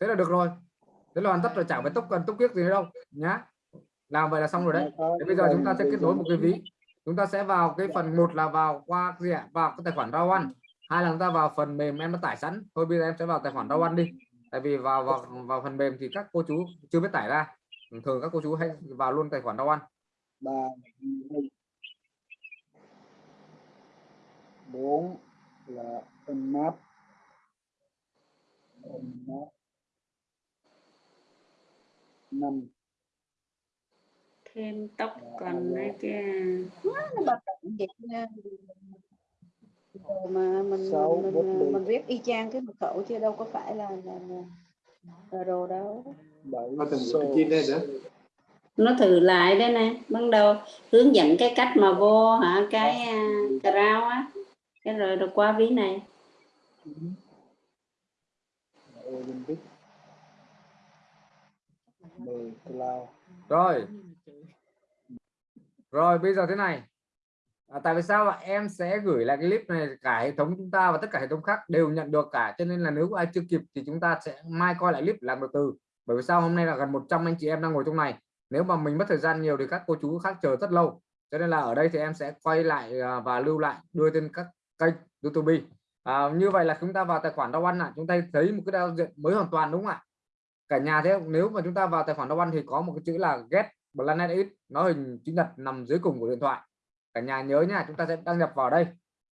Thế là được rồi. Thế là hoàn tất rồi chẳng phải tốc cần tốc kiết gì đâu nhá. Làm vậy là xong rồi đấy. Thế bây giờ chúng ta sẽ kết nối một cái ví chúng ta sẽ vào cái phần một là vào qua gì ạ? Vào cái tài khoản rau ăn hai là chúng ta vào phần mềm em đã tải sẵn. Thôi bây giờ em sẽ vào tài khoản rau ăn đi. Tại vì vào vào vào phần mềm thì các cô chú chưa biết tải ra. Thường các cô chú hay vào luôn tài khoản rau ăn ba, bốn là unmap unmap năm thêm token đấy chứ nó bật vậy nha. Rồi mà mình Sáu, mình, bút mình, viết y chang cái mật khẩu chứ đâu có phải là là, là, là đồ đâu. Cái chi đây nữa. nó thử lại đây nè ban đầu hướng dẫn cái cách mà vô hả cái à, crowd á. Cái rồi rồi qua ví này. Rồi rồi bây giờ thế này. À, tại vì sao ạ? Em sẽ gửi lại cái clip này cả hệ thống chúng ta và tất cả hệ thống khác đều nhận được cả cho nên là nếu ai chưa kịp thì chúng ta sẽ mai coi lại clip làm từ từ. Bởi vì sao hôm nay là gần 100 anh chị em đang ngồi trong này. Nếu mà mình mất thời gian nhiều thì các cô chú khác chờ rất lâu. Cho nên là ở đây thì em sẽ quay lại à, và lưu lại đưa trên các kênh YouTube. À, như vậy là chúng ta vào tài khoản đau Ăn ạ. Chúng ta thấy một cái giao diện mới hoàn toàn đúng không ạ? Cả nhà thế nếu mà chúng ta vào tài khoản đau Ăn thì có một cái chữ là get Planet X nó hình chữ nhật nằm dưới cùng của điện thoại. Cả nhà nhớ nha chúng ta sẽ đăng nhập vào đây.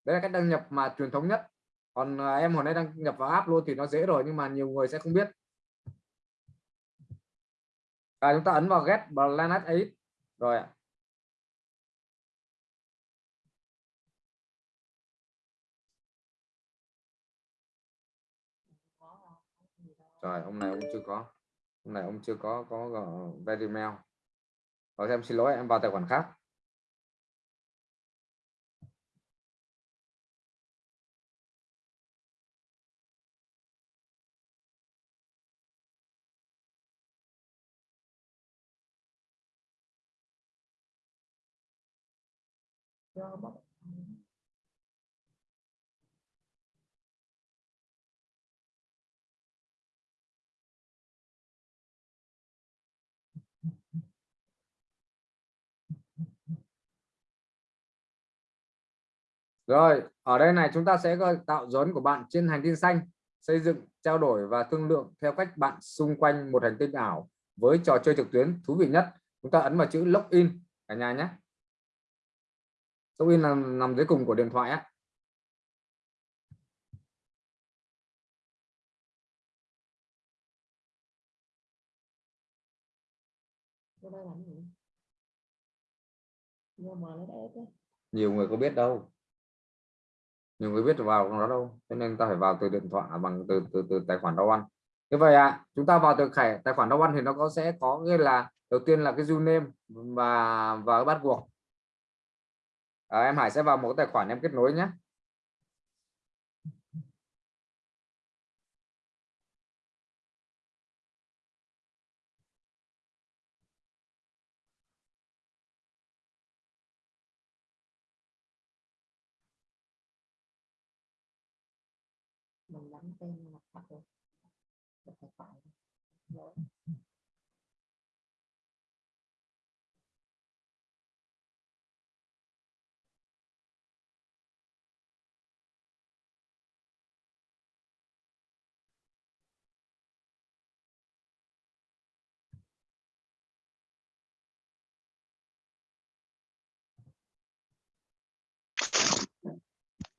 Đấy là cách đăng nhập mà truyền thống nhất. Còn à, em hồi nay đăng nhập vào app luôn thì nó dễ rồi nhưng mà nhiều người sẽ không biết. À, chúng ta ấn vào get Planet X. Rồi ạ. Rồi ông này ông chưa có. Hôm nay ông chưa có có uh, very mail hoặc em xin lỗi em vào tài khoản khác. Rồi, ở đây này chúng ta sẽ tạo dấu của bạn trên hành tinh xanh, xây dựng, trao đổi và thương lượng theo cách bạn xung quanh một hành tinh ảo với trò chơi trực tuyến thú vị nhất. Chúng ta ấn vào chữ login cả nhà nhé. Login là nằm dưới cùng của điện thoại á. Nhiều người có biết đâu nhiều người biết vào nó đâu cho nên ta phải vào từ điện thoại à, bằng từ từ từ tài khoản đau ăn như vậy ạ à, chúng ta vào từ khải tài khoản đau ăn thì nó có sẽ có nghĩa là đầu tiên là cái username và và bắt buộc à, em Hải sẽ vào một cái tài khoản em kết nối nhé mình đánh tên mặt thật rồi Được phải phải. Lỗi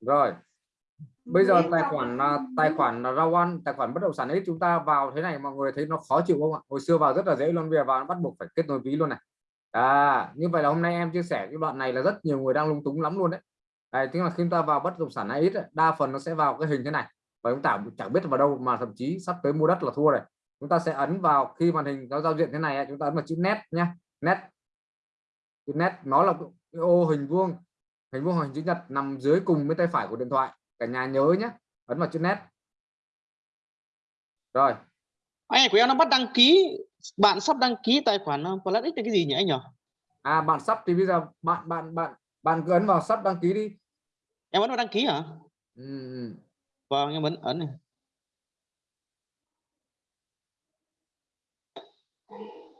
rồi bây giờ tài khoản à, tài khoản là rau ăn tài khoản bất động sản ấy chúng ta vào thế này mọi người thấy nó khó chịu không ạ? Hồi xưa vào rất là dễ luôn bây giờ vào bắt buộc phải kết nối ví luôn này. À như vậy là hôm nay em chia sẻ cái đoạn này là rất nhiều người đang lung túng lắm luôn đấy. Đấy, tức là khi chúng ta vào bất động sản ấy đa phần nó sẽ vào cái hình thế này. Và chúng ta chẳng biết vào đâu mà thậm chí sắp tới mua đất là thua rồi. Chúng ta sẽ ấn vào khi màn hình nó giao diện thế này chúng ta ấn vào chữ nét nhé nét chữ nét nó là cái ô hình vuông. Hình vuông hình chữ nhật nằm dưới cùng với tay phải của điện thoại cả nhà nhớ nhé ấn vào chữ nét. Rồi. Anh này của em nó bắt đăng ký bạn sắp đăng ký tài khoản uh, Plus X là cái gì nhỉ anh nhỉ? À bạn sắp thì bây giờ bạn bạn bạn bạn cứ ấn vào sắp đăng ký đi. Em ấn vào đăng ký hả? Ừ. ừ. vâng em ấn ấn này.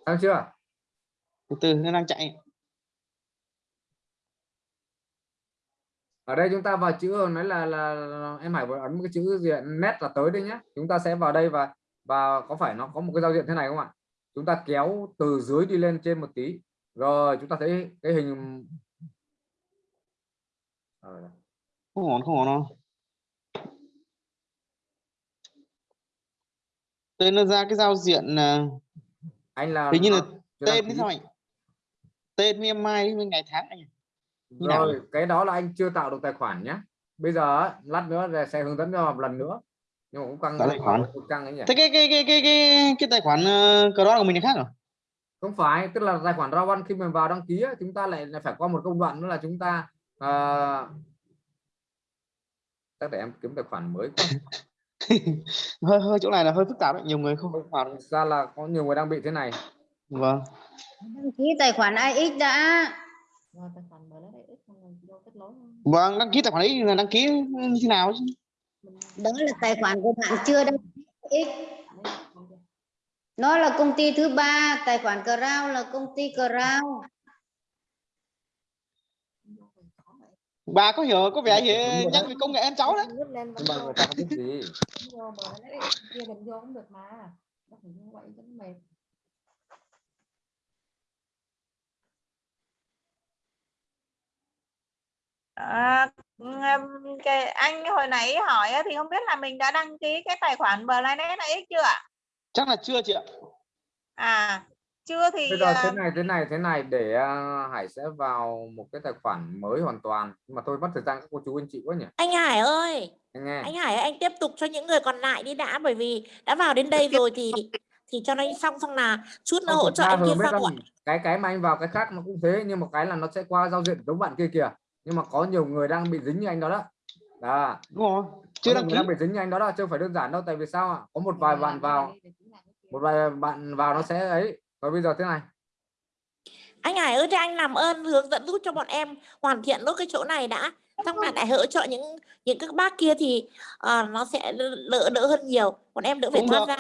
Xong chưa? Từ từ nó đang chạy ở đây chúng ta vào chữ nói là, là, em Hải vừa ấn một cái chữ diện nét là tới đây nhé chúng ta sẽ vào đây và và có phải nó có một cái giao diện thế này không ạ? Chúng ta kéo từ dưới đi lên trên một tí. Rồi chúng ta thấy cái hình Rồi. không ổn không ổn đâu. Tên nó ra cái giao diện uh, anh là hình như là tên thế sao anh tên với mai với ngày tháng anh Như nào. Rồi cái đó là anh chưa tạo được tài khoản nhé bây giờ á, lát nữa là sẽ hướng dẫn cho một lần nữa. Nhưng mà cũng căng tài khoản. cũng căng ấy nhỉ. Thế cái cái cái cái cái cái tài khoản uh, cờ đó của mình là khác à không phải tức là tài khoản rau ăn khi mình vào đăng ký á, chúng ta lại phải qua một công đoạn nữa là chúng ta à... chắc để em kiếm tài khoản mới quá. hơi hơi chỗ này là hơi phức tạp đấy nhiều người không vào được. Ra là có nhiều người đang bị thế này. Vâng. Đăng ký tài khoản IX đã. Rồi tài khoản mở lấy ít không rồi vô kết nối không? Vâng đăng ký tài khoản ấy là đăng ký như thế nào chứ? đó là tài khoản của bạn chưa đăng ký nó là công ty thứ ba tài khoản Crown là công ty Crown bà có hiểu có vẻ gì nhắc đấy. về công nghệ em cháu đấy nhưng mà vô. người ta không biết gì vô mở lấy kia đừng vô cũng được mà nó phải như vậy cho nó mệt À, cái anh hồi nãy hỏi á, thì không biết là mình đã đăng ký cái tài khoản Blind X chưa ạ? chắc là chưa chị ạ. À chưa thì bây giờ thế à, này thế này thế này để à, Hải sẽ vào một cái tài khoản mới hoàn toàn. Nhưng mà thôi mất thời gian các cô chú anh chị quá nhỉ? Anh Hải ơi, anh nghe. Anh Hải ơi, anh tiếp tục cho những người còn lại đi đã bởi vì đã vào đến đây rồi thì thì cho nó xong xong là chút nữa Không, hỗ trợ ra anh kia ạ. cái cái mà anh vào cái khác nó cũng thế nhưng mà cái là nó sẽ qua giao diện giống bạn kia kìa nhưng mà có nhiều người đang bị dính như anh đó đó đó đúng rồi chưa đăng người ký đang bị dính như anh đó đó chứ không phải đơn giản đâu tại vì sao ạ có một vài bạn vào một vài bạn vào nó sẽ ấy và bây giờ thế này Anh Hải ơi, thế anh làm ơn hướng dẫn giúp cho bọn em hoàn thiện nốt cái chỗ này đã. Xong là lại hỗ trợ những những các bác kia thì ờ, nó sẽ đỡ đỡ hơn nhiều. Bọn em đỡ phải được. ra.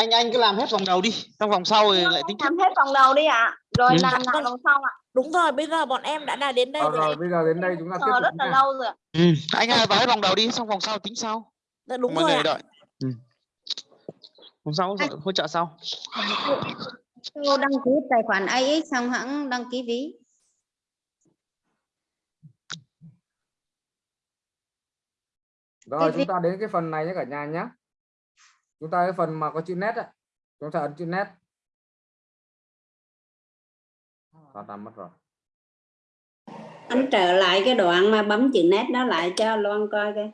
Anh anh cứ làm hết vòng đầu đi trong vòng sau rồi lại tính tiếp làm hết vòng đầu đi ạ. Rồi Ừ. làm lại vòng sau ạ. Đúng rồi, bây giờ bọn em đã đã đến đây rồi. rồi bây giờ đến đây chúng ta tiếp tục rất là lâu rồi. ạ. ừ. anh ơi vào hết vòng đầu đi xong vòng sau tính sau Dạ, Đúng mọi rồi người ạ. đợi ừ. vòng sau hỗ trợ- hỗ trợ sau Sau đăng ký tài khoản IX xong hãng đăng ký ví rồi chúng ta đến cái phần này nhé cả nhà nhé chúng ta cái phần mà có chữ nét ấy. chúng ta ấn chữ nét ta ta mất rồi. Anh trở lại cái đoạn mà bấm chữ nét đó lại cho Loan coi coi.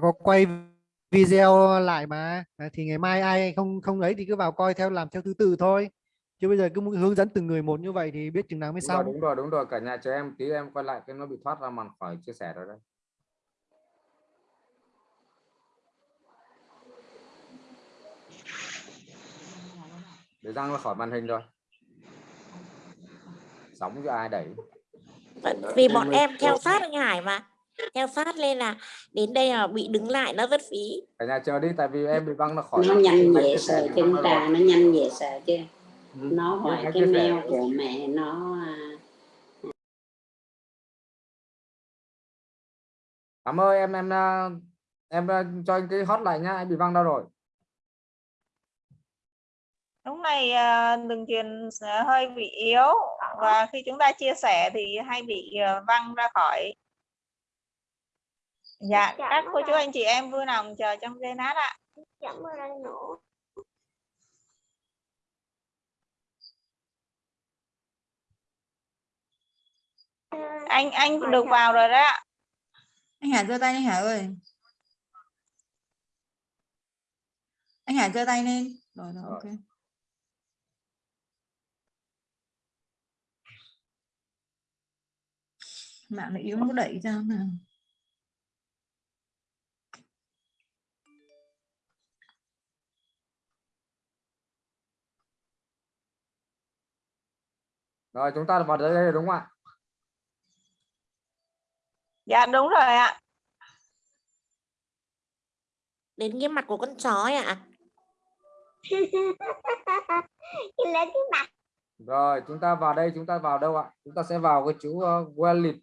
Có quay video lại mà. À, thì ngày mai ai không không ấy thì cứ vào coi theo làm theo thứ tự thôi. Chứ bây giờ cứ muốn hướng dẫn từng người một như vậy thì biết chừng nào mới đúng rồi, xong. đúng rồi đúng rồi. Cả nhà cho em tí em quay lại cái nó bị thoát ra màn khỏi chia sẻ rồi đấy để răng ra khỏi màn hình rồi. Sóng cho ai đẩy. Vì bọn em theo sát anh Hải mà. Theo sát lên là đến đây là bị đứng lại nó rất phí. Cả nhà chờ đi tại vì em bị băng nó khỏi nó nhanh chia sợ chân trà rồi. nó nhanh dễ sợ chứ. Ừ. nó hỏi cái sẻ. mail của mẹ nó à, cảm ơn em em à, em à, cho anh cái hot lại nhá anh bị băng đâu rồi lúc này à, đường truyền sẽ hơi bị yếu và khi chúng ta chia sẻ thì hay bị à, văng ra khỏi. Dạ các cô chú anh chị em vui lòng chờ trong giây lát ạ. Anh anh được vào rồi đó ạ. anh Hải giơ tay anh Hải ơi. Anh Hải giơ tay lên. Rồi rồi Rồi. ok mạng nó yếu nó đẩy ra nào rồi chúng ta vào đây rồi đúng không ạ? Dạ đúng rồi ạ. Đến cái mặt của con chó ấy ạ rồi chúng ta vào đây chúng ta vào đâu ạ? Chúng ta sẽ vào cái chữ uh, wallet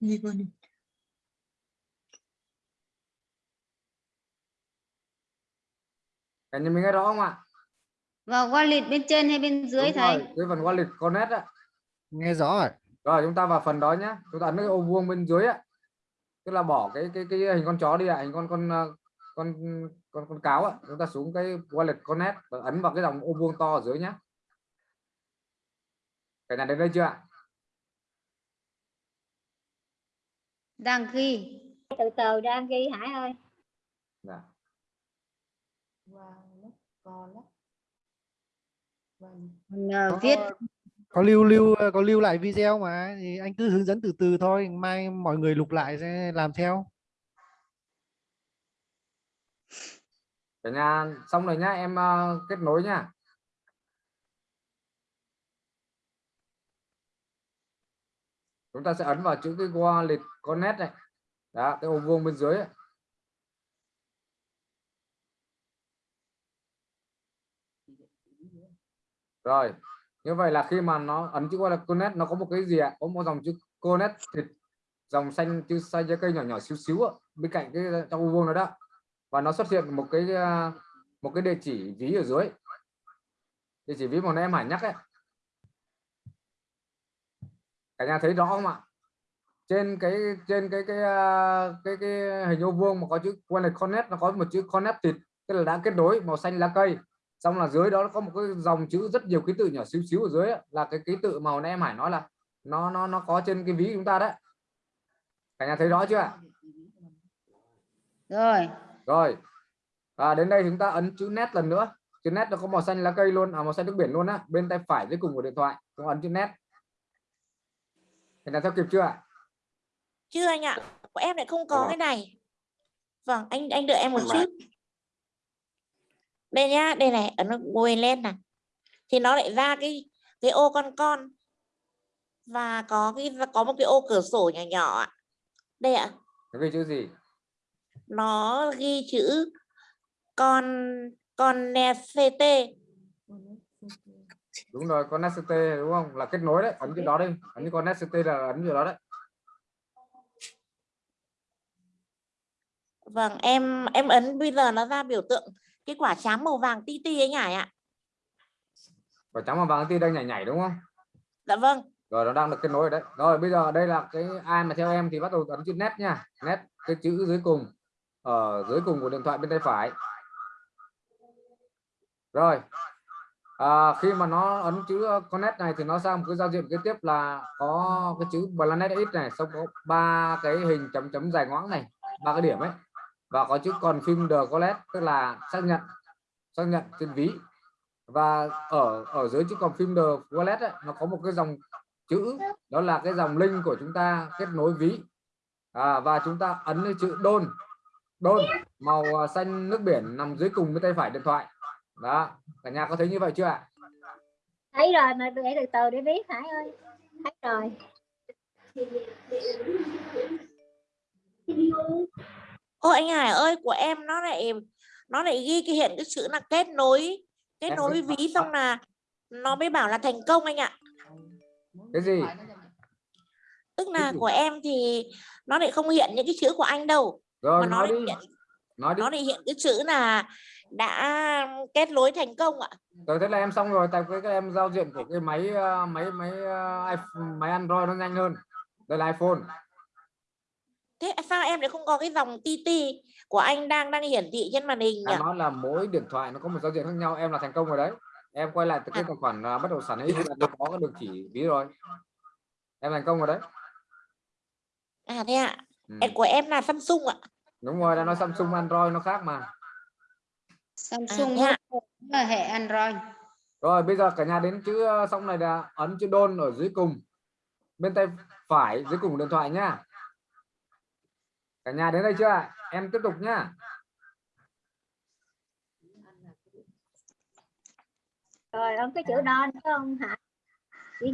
đi cả nhà mình nghe rõ không ạ? Vào wallet bên trên hay bên dưới Đúng thầy? rồi, cái phần wallet connect á nghe rõ rồi. Rồi chúng ta vào phần đó nhá. Chúng ta ấn cái ô vuông bên dưới á tức là bỏ cái cái cái hình con chó đi ạ hình con con ờ, con con con cáo ạ. Chúng ta xuống cái wallet connect và ấn vào cái dòng ô vuông to ở dưới nhá. Cả nhà đến đây chưa ạ đang ghi. Từ từ đang ghi Hải ơi. Dạ. Ờ, viết. có lưu lưu có lưu lại video mà thì anh cứ hướng dẫn từ từ thôi mai mọi người lục lại sẽ làm theo. Cả nhà xong rồi nhá em ờ, kết nối nhá chúng ta sẽ ấn vào chữ cái wallet connect này. Đó, cái ô vuông bên dưới ấy. rồi, như vậy là khi mà nó ấn chữ wallet connect nó có một cái gì ạ? Có một dòng chữ connect thì dòng xanh, chữ xanh trái cây nhỏ nhỏ xíu xíu bên cạnh cái ờ, trong ô vuông đó đó. Và nó xuất hiện một cái ờ, một cái địa chỉ ví ở dưới. Địa chỉ ví mà nãy em Hải nhắc ấy cả nhà thấy rõ không ạ? Trên cái trên cái cái à, cái cái hình ô vuông mà có chữ wallet connect nó có một chữ connected tức là đã kết nối màu xanh lá cây. Xong là dưới đó nó có một cái dòng chữ rất nhiều ký tự nhỏ xíu xíu ở dưới ấy, là cái ký tự màu nãy em Hải nói là nó nó nó có trên cái ví chúng ta đấy. Cả nhà thấy rõ chưa ạ? Rồi. Rồi. À, đến đây chúng ta ấn chữ nét lần nữa. Chữ nét nó có màu xanh lá cây luôn à màu xanh nước biển luôn á bên tay phải dưới cùng của điện thoại chúng ấn chữ nét thì là theo kịp chưa ạ? Chưa anh ạ. Của em lại không có Ờ. cái này. Vâng anh anh đợi em một chút. Đây nhá đây này ấn ngồi lên này. Thì nó lại ra cái cái ô con con. Và có cái có một cái ô cửa sổ nhỏ nhỏ ạ. Đây ạ. Nó ghi chữ gì? Nó ghi chữ con con CT đúng rồi con SCT đúng không? Là kết nối đấy ấn chữ đó đi. Ấn con SCT là ấn chữ đó đấy. Vâng em em ấn bây giờ nó ra biểu tượng cái quả trắng màu vàng ti ti ấy nhỉ ạ? Và trắng và vàng ti đang nhảy nhảy đúng không? Dạ vâng. Rồi nó đang được kết nối rồi đấy. Rồi bây giờ đây là cái ai mà theo em thì bắt đầu ấn chữ nét nha. Nét cái chữ dưới cùng. Ở dưới cùng của điện thoại bên tay phải. Rồi à, khi mà nó ấn chữ connect này thì nó sang một cái giao diện kế tiếp là có cái chữ planet x này xong có ba cái hình chấm chấm dài ngoãng này ba cái điểm ấy. Và có chữ còn phim the collect tức là xác nhận xác nhận trên ví. Và ở ở dưới chữ còn phim the wallet ấy, nó có một cái dòng chữ đó là cái dòng link của chúng ta kết nối ví. À, và chúng ta ấn chữ đôn đôn màu xanh nước biển nằm dưới cùng bên tay phải điện thoại đó cả nhà có thấy như vậy chưa ạ? Thấy rồi mà để từ từ để viết Hải ơi. Thấy rồi. Ô anh Hải ơi của em nó lại nó lại ghi cái hiện cái chữ là kết nối kết Em nối với ví xong là nó mới bảo là thành công anh ạ. Cái gì? Tức là gì? của em thì nó lại không hiện những cái chữ của anh đâu rồi mà nó nói lại đi. hiện nói đi. nó lại hiện cái chữ là đã kết nối thành công ạ. Rồi thế là em xong rồi tại cái, cái em giao diện của cái máy ờ, máy máy ờ, iPhone, máy Android nó nhanh hơn. Đây là iPhone. Thế sao em lại không có cái dòng TT của anh đang đang hiển thị trên màn hình nhỉ? Nói là mỗi điện thoại nó có một giao diện khác nhau em là thành công rồi đấy. Em quay lại từ cái À. tài khoản uh, bất động sản ấy là nó có cái đường chỉ ví rồi. Em thành công rồi đấy. À thế ạ. Ừ. Em- của em là Samsung ạ. Đúng rồi đã nói Samsung Android nó khác mà Samsung ạ. là hệ Android. Rồi bây giờ cả nhà đến chữ ờ, xong này là ấn chữ đôn ở dưới cùng. Bên tay phải dưới cùng điện thoại nhá. Cả nhà đến đây chưa ạ? em tiếp tục nhá. Rồi ấn cái chữ đo phải không hả? Chữ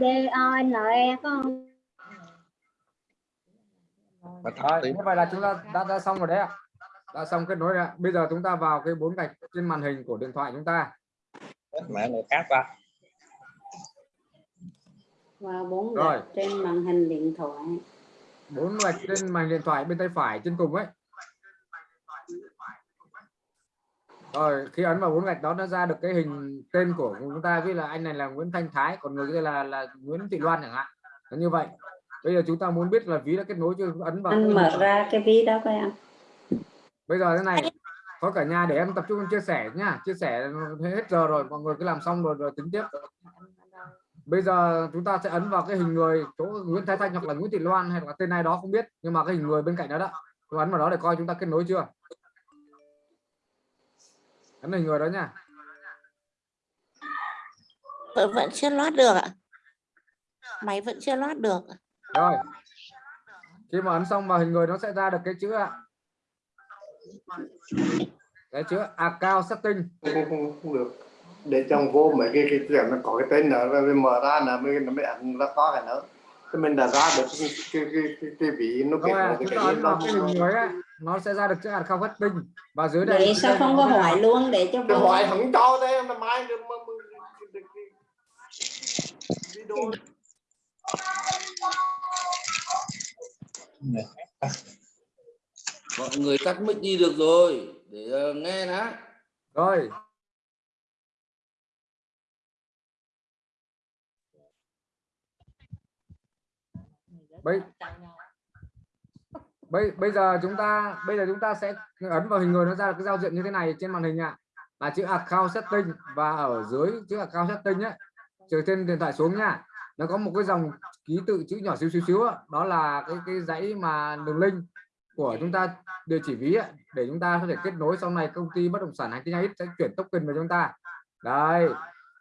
D O N E phải không? Rồi như vậy là chúng ta đã, đã xong rồi đấy ạ đã xong kết nối rồi ạ. Bây giờ chúng ta vào cái bốn gạch trên màn hình của điện thoại chúng ta. Mẹ người khác ra và bốn Rồi. gạch trên màn hình điện thoại. Bốn gạch trên màn điện thoại bên tay phải trên cùng ấy. Rồi khi ấn vào bốn gạch đó nó ra được cái hình tên của chúng ta. Ví là anh này là Nguyễn Thanh Thái còn người kia là là Nguyễn Thị Loan chẳng hạn. Nó như vậy. Bây giờ chúng ta muốn biết là ví đã kết nối chưa? Ấn vào anh mở ra cái ví đó coi anh bây giờ thế này có cả nhà để em tập trung chia sẻ nhá. Chia sẻ hết giờ rồi mọi người cứ làm xong rồi rồi tính tiếp. Bây giờ chúng ta sẽ ấn vào cái hình người chỗ Nguyễn Thái Thanh hoặc là Nguyễn Thị Loan hay là tên ai đó không biết nhưng mà cái hình người bên cạnh đó đó Tôi ấn vào đó để coi chúng ta kết nối chưa? Ấn hình người đó nha. Vẫn vẫn chưa loát được ạ. Máy vẫn chưa loát được rồi. Khi mà ấn xong vào hình người nó sẽ ra được cái chữ ạ cái chữ account setting. Không, không, không được. Để trong vô mấy cái cái chuyện nó có cái tên nữa rồi mình mở ra là mới nó mới ấn ra có cái nữa thì mình đã ra được cái cái cái cái, cái vị nó ta cái đó. cái ấy nó sẽ ra được chữ account setting và dưới đây vậy sao không có hỏi luôn để cho cái vô. hỏi không cho thế mà mai được mà video mọi người tắt mic đi được rồi, để ờ, nghe đã. Rồi. Bây bây bây giờ chúng ta, bây giờ chúng ta sẽ ấn vào hình người nó ra cái giao diện như thế này trên màn hình ạ. Là chữ account setting và ở dưới chữ account setting ấy từ trên điện thoại xuống nha. Nó có một cái dòng ký tự chữ nhỏ xíu xíu xíu đó là cái cái dãy mà đường link của chúng ta địa chỉ ví ấy, để chúng ta có thể kết nối sau này công ty bất động sản hành tinh ít sẽ chuyển token về chúng ta. Đây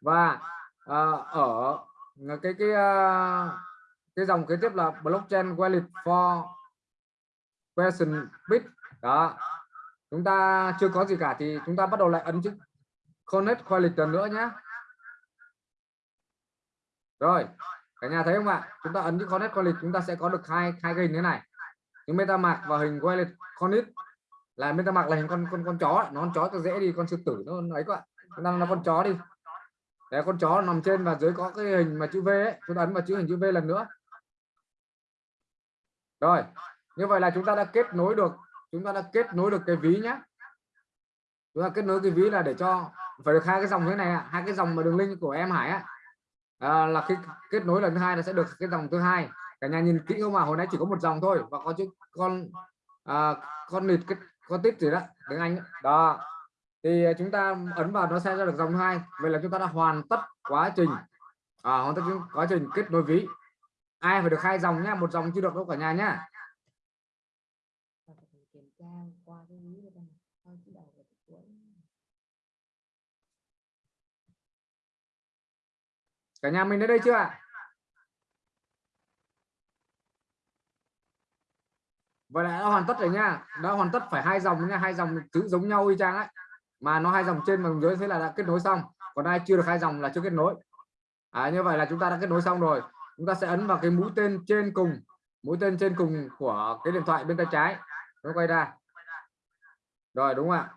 và uh, ở cái cái uh, cái dòng kế tiếp là blockchain wallet for question bit. Đó chúng ta chưa có gì cả thì chúng ta bắt đầu lại ấn chữ connect wallet lần nữa nhé rồi cả nhà thấy không ạ? Chúng ta ấn chữ connect wallet chúng ta sẽ có được hai hai cái hình thế này nếu meta mạc và hình wallet connect là MetaMask là hình con con con chó nó con chó cho dễ đi con sư tử nó ấy quá bạn, đang là con chó đi. Để con chó nằm trên và dưới có cái hình mà chữ V ấy. Chúng ta ấn vào chữ hình chữ V lần nữa. Rồi như vậy là chúng ta đã kết nối được chúng ta đã kết nối được cái ví nhé chúng ta kết nối cái ví là để cho phải được hai cái dòng thế này à, hai cái dòng mà đường link của em Hải á à, là khi kết nối lần thứ hai là sẽ được cái dòng thứ hai cả nhà nhìn kỹ không mà hồi nãy chỉ có một dòng thôi và có chữ con à, con nịt con tít gì đó tiếng Anh đó. thì à, chúng ta ấn vào nó sẽ ra được dòng hai. Vậy là chúng ta đã hoàn tất quá trình à, hoàn tất quá trình kết nối ví. Ai phải được hai dòng nhá một dòng chưa được đâu cả nhà nhá. Cả nhà mình đến đây chưa ạ? Vậy là đã hoàn tất rồi nha. Đã hoàn tất phải hai dòng nha. Hai dòng chữ giống nhau y chang ấy. Mà nó hai dòng trên và dưới thế là đã kết nối xong. Còn ai chưa được hai dòng là chưa kết nối. À, như vậy là chúng ta đã kết nối xong rồi. Chúng ta sẽ ấn vào cái mũi tên trên cùng. Mũi tên trên cùng của cái điện thoại bên tay trái. Nó quay ra. Rồi đúng không ạ?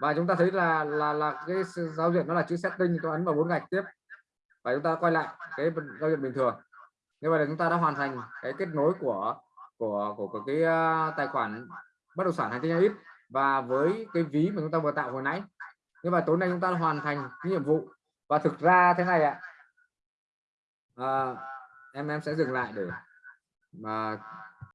Và chúng ta thấy là là là cái giao diện nó là chữ setting. Tôi ấn vào bốn gạch tiếp. Và chúng ta quay lại cái giao diện bình thường. Như vậy là chúng ta đã hoàn thành cái kết nối của của của, của cái uh, tài khoản bất động sản hành tinh ít và với cái ví mà chúng ta vừa tạo hồi nãy. Nhưng mà tối nay chúng ta hoàn thành cái nhiệm vụ và thực ra thế này ạ. À, em em sẽ dừng lại để mà